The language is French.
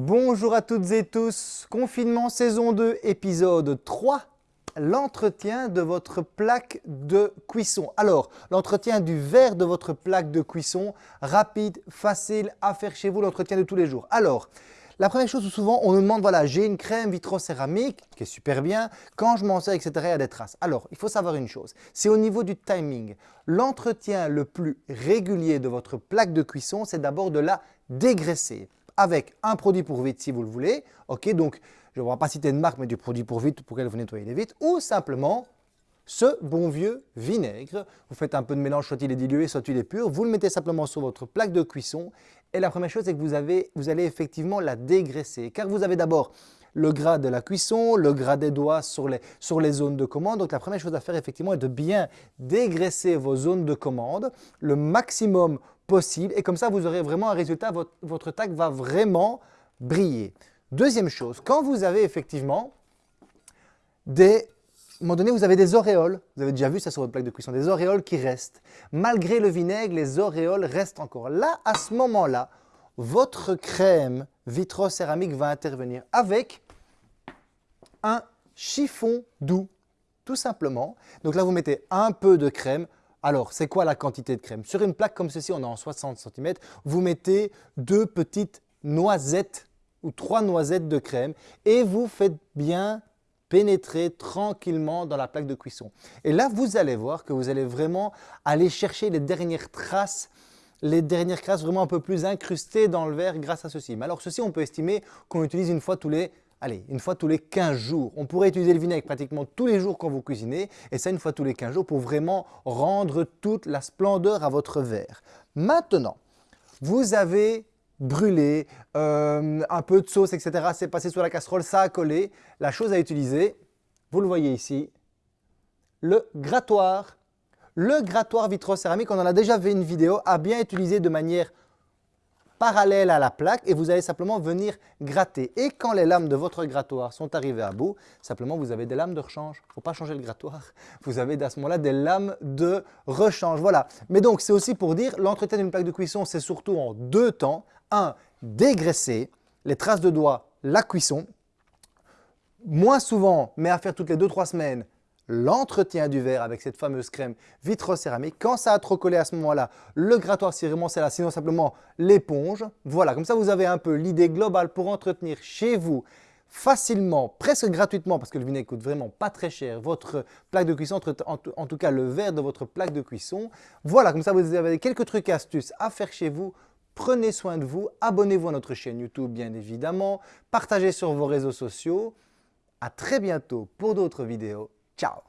Bonjour à toutes et tous, confinement saison 2, épisode 3, l'entretien de votre plaque de cuisson. Alors, l'entretien du verre de votre plaque de cuisson, rapide, facile à faire chez vous, l'entretien de tous les jours. Alors, la première chose, souvent, on nous demande, voilà, j'ai une crème vitrocéramique qui est super bien, quand je m'en sers, etc., il y a des traces. Alors, il faut savoir une chose, c'est au niveau du timing. L'entretien le plus régulier de votre plaque de cuisson, c'est d'abord de la dégraisser avec un produit pour vite si vous le voulez. Ok, donc je ne vais pas citer de marque, mais du produit pour vite pour que vous nettoyez les vitres, ou simplement ce bon vieux vinaigre. Vous faites un peu de mélange, soit il est dilué, soit il est pur. Vous le mettez simplement sur votre plaque de cuisson. Et la première chose, c'est que vous, avez, vous allez effectivement la dégraisser. Car vous avez d'abord le gras de la cuisson, le gras des doigts sur les, sur les zones de commande. Donc la première chose à faire effectivement est de bien dégraisser vos zones de commande le maximum possible. Et comme ça, vous aurez vraiment un résultat, votre, votre tac va vraiment briller. Deuxième chose, quand vous avez effectivement des à un moment donné, vous avez des auréoles. Vous avez déjà vu ça sur votre plaque de cuisson, des auréoles qui restent. Malgré le vinaigre, les auréoles restent encore. Là, à ce moment-là, votre crème vitrocéramique va intervenir avec un chiffon doux, tout simplement. Donc là, vous mettez un peu de crème. Alors, c'est quoi la quantité de crème? Sur une plaque comme ceci, on est en 60 cm, vous mettez deux petites noisettes ou trois noisettes de crème et vous faites bien pénétrer tranquillement dans la plaque de cuisson. Et là, vous allez voir que vous allez vraiment aller chercher les dernières traces les dernières traces vraiment un peu plus incrustées dans le verre grâce à ceci. Mais alors ceci, on peut estimer qu'on utilise une fois tous les allez, une fois tous les 15 jours. On pourrait utiliser le vinaigre pratiquement tous les jours quand vous cuisinez et ça une fois tous les 15 jours pour vraiment rendre toute la splendeur à votre verre. Maintenant, vous avez brûlé, euh, un peu de sauce, etc. C'est passé sur la casserole, ça a collé. La chose à utiliser, vous le voyez ici, le grattoir. Le grattoir vitrocéramique, on en a déjà fait une vidéo, à bien utiliser de manière parallèle à la plaque et vous allez simplement venir gratter. Et quand les lames de votre grattoir sont arrivées à bout, simplement vous avez des lames de rechange. Il ne faut pas changer le grattoir. Vous avez à ce moment-là des lames de rechange. Voilà. Mais donc c'est aussi pour dire l'entretien d'une plaque de cuisson, c'est surtout en deux temps. Un, dégraisser les traces de doigts, la cuisson. Moins souvent, mais à faire toutes les 2-3 semaines, l'entretien du verre avec cette fameuse crème vitrocéramique. Quand ça a trop collé à ce moment-là, le grattoir si vraiment c'est là, sinon simplement l'éponge. Voilà, comme ça vous avez un peu l'idée globale pour entretenir chez vous facilement, presque gratuitement, parce que le vinaigre coûte vraiment pas très cher, votre plaque de cuisson, en tout cas le verre de votre plaque de cuisson. Voilà, comme ça vous avez quelques trucs astuces à faire chez vous. Prenez soin de vous, abonnez-vous à notre chaîne YouTube bien évidemment, partagez sur vos réseaux sociaux. À très bientôt pour d'autres vidéos. Tchau!